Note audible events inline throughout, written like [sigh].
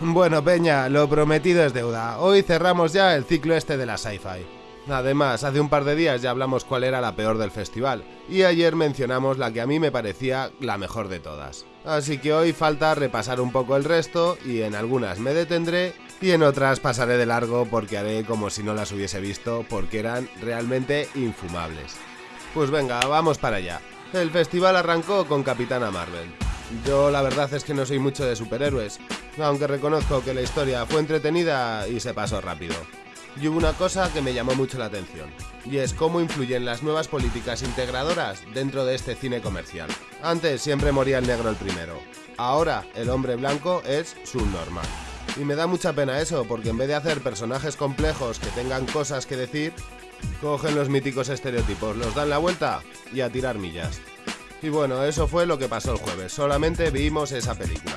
Bueno, Peña, lo prometido es deuda. Hoy cerramos ya el ciclo este de la sci-fi. Además, hace un par de días ya hablamos cuál era la peor del festival, y ayer mencionamos la que a mí me parecía la mejor de todas. Así que hoy falta repasar un poco el resto, y en algunas me detendré, y en otras pasaré de largo porque haré como si no las hubiese visto, porque eran realmente infumables. Pues venga, vamos para allá. El festival arrancó con Capitana Marvel. Yo la verdad es que no soy mucho de superhéroes, aunque reconozco que la historia fue entretenida y se pasó rápido. Y hubo una cosa que me llamó mucho la atención, y es cómo influyen las nuevas políticas integradoras dentro de este cine comercial. Antes siempre moría el negro el primero, ahora el hombre blanco es subnormal. Y me da mucha pena eso, porque en vez de hacer personajes complejos que tengan cosas que decir, cogen los míticos estereotipos, los dan la vuelta y a tirar millas. Y bueno, eso fue lo que pasó el jueves, solamente vimos esa película.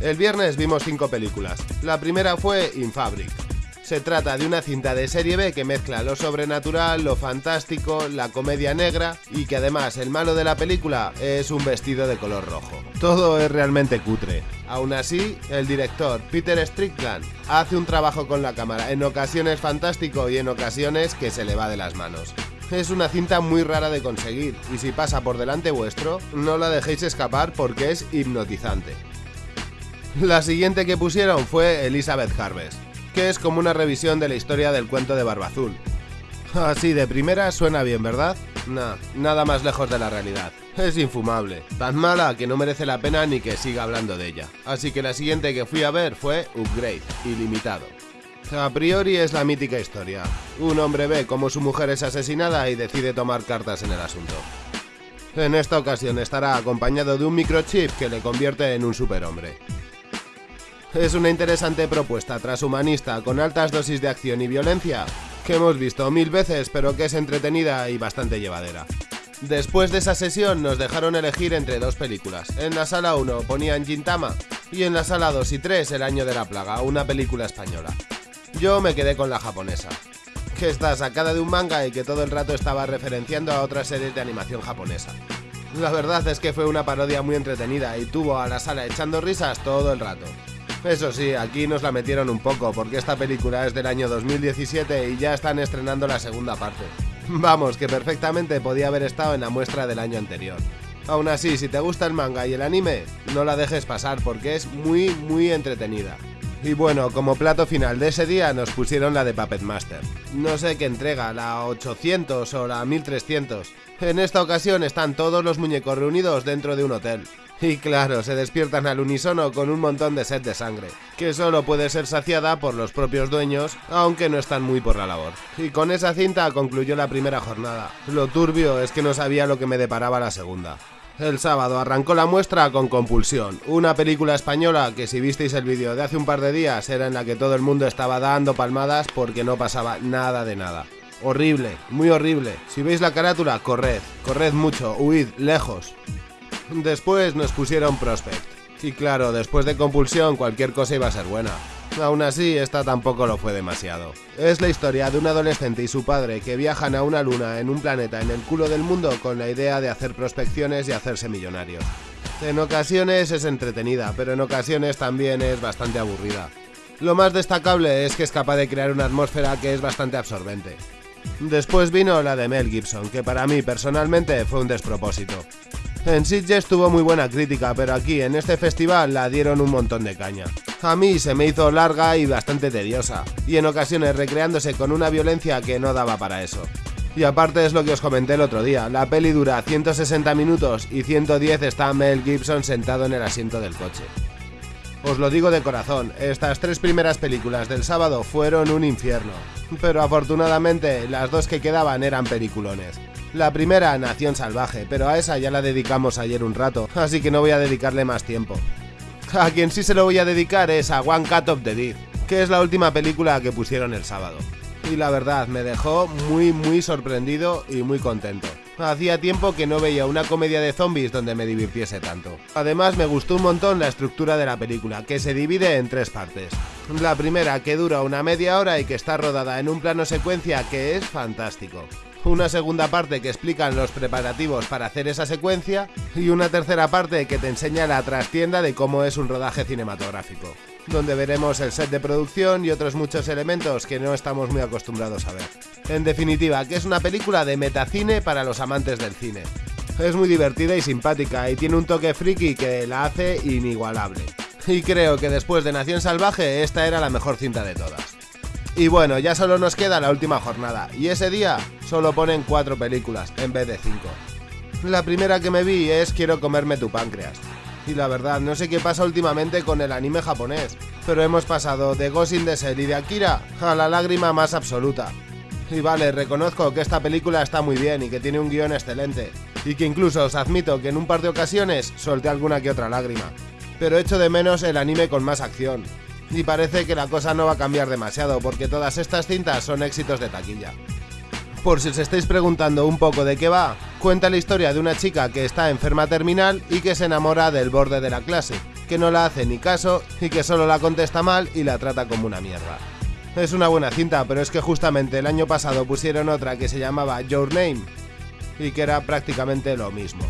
El viernes vimos cinco películas. La primera fue In Fabric. Se trata de una cinta de serie B que mezcla lo sobrenatural, lo fantástico, la comedia negra y que además el malo de la película es un vestido de color rojo. Todo es realmente cutre. Aún así, el director Peter Strickland hace un trabajo con la cámara, en ocasiones fantástico y en ocasiones que se le va de las manos. Es una cinta muy rara de conseguir y si pasa por delante vuestro, no la dejéis escapar porque es hipnotizante. La siguiente que pusieron fue Elizabeth Harvest, que es como una revisión de la historia del cuento de Barba Azul. Así de primera suena bien, ¿verdad? Nah, nada más lejos de la realidad. Es infumable, tan mala que no merece la pena ni que siga hablando de ella. Así que la siguiente que fui a ver fue Upgrade, ilimitado. A priori es la mítica historia. Un hombre ve cómo su mujer es asesinada y decide tomar cartas en el asunto. En esta ocasión estará acompañado de un microchip que le convierte en un superhombre. Es una interesante propuesta transhumanista con altas dosis de acción y violencia que hemos visto mil veces pero que es entretenida y bastante llevadera. Después de esa sesión nos dejaron elegir entre dos películas. En la sala 1 ponían Gintama y en la sala 2 y 3 El año de la plaga, una película española. Yo me quedé con la japonesa, que está sacada de un manga y que todo el rato estaba referenciando a otras series de animación japonesa. La verdad es que fue una parodia muy entretenida y tuvo a la sala echando risas todo el rato. Eso sí, aquí nos la metieron un poco porque esta película es del año 2017 y ya están estrenando la segunda parte. Vamos, que perfectamente podía haber estado en la muestra del año anterior. Aún así, si te gusta el manga y el anime, no la dejes pasar porque es muy, muy entretenida. Y bueno, como plato final de ese día nos pusieron la de Puppet Master. No sé qué entrega, la 800 o la 1300. En esta ocasión están todos los muñecos reunidos dentro de un hotel. [laughs] Y claro, se despiertan al unísono con un montón de sed de sangre, que solo puede ser saciada por los propios dueños, aunque no están muy por la labor. Y con esa cinta concluyó la primera jornada. Lo turbio es que no sabía lo que me deparaba la segunda. El sábado arrancó la muestra con Compulsión, una película española que si visteis el vídeo de hace un par de días era en la que todo el mundo estaba dando palmadas porque no pasaba nada de nada. Horrible, muy horrible. Si veis la carátula, corred, corred mucho, huid, lejos. Después nos pusieron Prospect. Y claro, después de Compulsión cualquier cosa iba a ser buena. Aún así, esta tampoco lo fue demasiado. Es la historia de un adolescente y su padre que viajan a una luna en un planeta en el culo del mundo con la idea de hacer prospecciones y hacerse millonarios. En ocasiones es entretenida, pero en ocasiones también es bastante aburrida. Lo más destacable es que es capaz de crear una atmósfera que es bastante absorbente. Después vino la de Mel Gibson, que para mí personalmente fue un despropósito. En Sitges tuvo muy buena crítica, pero aquí en este festival la dieron un montón de caña. A mí se me hizo larga y bastante tediosa, y en ocasiones recreándose con una violencia que no daba para eso. Y aparte es lo que os comenté el otro día, la peli dura 160 minutos y 110 está Mel Gibson sentado en el asiento del coche. Os lo digo de corazón, estas tres primeras películas del sábado fueron un infierno, pero afortunadamente las dos que quedaban eran peliculones. La primera, Nación Salvaje, pero a esa ya la dedicamos ayer un rato, así que no voy a dedicarle más tiempo. A quien sí se lo voy a dedicar es a One Cut of the Dead, que es la última película que pusieron el sábado. Y la verdad, me dejó muy muy sorprendido y muy contento. Hacía tiempo que no veía una comedia de zombies donde me divirtiese tanto. Además me gustó un montón la estructura de la película, que se divide en tres partes. La primera que dura una media hora y que está rodada en un plano secuencia que es fantástico una segunda parte que explican los preparativos para hacer esa secuencia y una tercera parte que te enseña la trastienda de cómo es un rodaje cinematográfico. donde veremos el set de producción y otros muchos elementos que no estamos muy acostumbrados a ver. En definitiva, que es una película de metacine para los amantes del cine. Es muy divertida y simpática y tiene un toque friki que la hace inigualable. Y creo que después de Nación Salvaje esta era la mejor cinta de todas. Y bueno, ya solo nos queda la última jornada, y ese día solo ponen cuatro películas en vez de cinco. La primera que me vi es Quiero comerme tu páncreas. Y la verdad, no sé qué pasa últimamente con el anime japonés, pero hemos pasado de Ghost in the y de Akira a la lágrima más absoluta. Y vale, reconozco que esta película está muy bien y que tiene un guion excelente, y que incluso os admito que en un par de ocasiones solté alguna que otra lágrima. Pero echo de menos el anime con más acción, y parece que la cosa no va a cambiar demasiado porque todas estas cintas son éxitos de taquilla. Por si os estáis preguntando un poco de qué va, cuenta la historia de una chica que está enferma terminal y que se enamora del borde de la clase, que no la hace ni caso y que solo la contesta mal y la trata como una mierda. Es una buena cinta, pero es que justamente el año pasado pusieron otra que se llamaba Your Name y que era prácticamente lo mismo.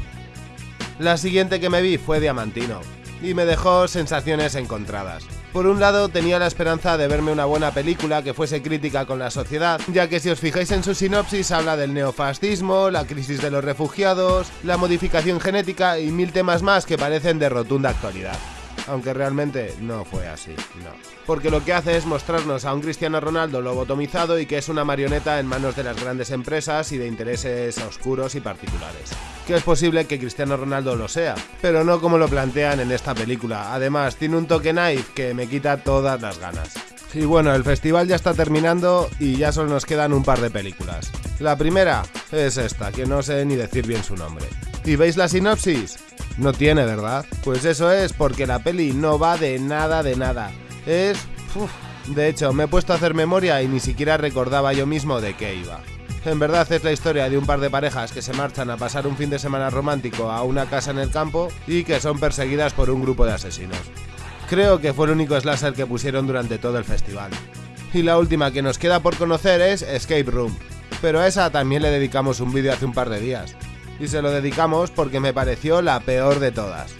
La siguiente que me vi fue Diamantino y me dejó sensaciones encontradas. Por un lado, tenía la esperanza de verme una buena película que fuese crítica con la sociedad, ya que si os fijáis en su sinopsis habla del neofascismo, la crisis de los refugiados, la modificación genética y mil temas más que parecen de rotunda actualidad aunque realmente no fue así, no. Porque lo que hace es mostrarnos a un Cristiano Ronaldo lobotomizado y que es una marioneta en manos de las grandes empresas y de intereses oscuros y particulares. Que es posible que Cristiano Ronaldo lo sea, pero no como lo plantean en esta película. Además, tiene un toque knife que me quita todas las ganas. Y bueno, el festival ya está terminando y ya solo nos quedan un par de películas. La primera es esta, que no sé ni decir bien su nombre. ¿Y veis la sinopsis? No tiene, ¿verdad? Pues eso es porque la peli no va de nada de nada. Es... De hecho, me he puesto a hacer memoria y ni siquiera recordaba yo mismo de qué iba. En verdad es la historia de un par de parejas que se marchan a pasar un fin de semana romántico a una casa en el campo y que son perseguidas por un grupo de asesinos. Creo que fue el único slasher que pusieron durante todo el festival. Y la última que nos queda por conocer es Escape Room, pero a esa también le dedicamos un vídeo hace un par de días y se lo dedicamos porque me pareció la peor de todas.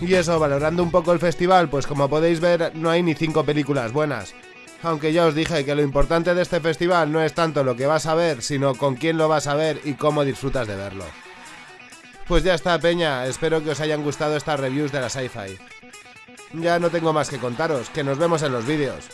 Y eso, valorando un poco el festival, pues como podéis ver, no hay ni cinco películas buenas. Aunque ya os dije que lo importante de este festival no es tanto lo que vas a ver, sino con quién lo vas a ver y cómo disfrutas de verlo. Pues ya está, Peña, espero que os hayan gustado estas reviews de la sci-fi. Ya no tengo más que contaros, que nos vemos en los vídeos.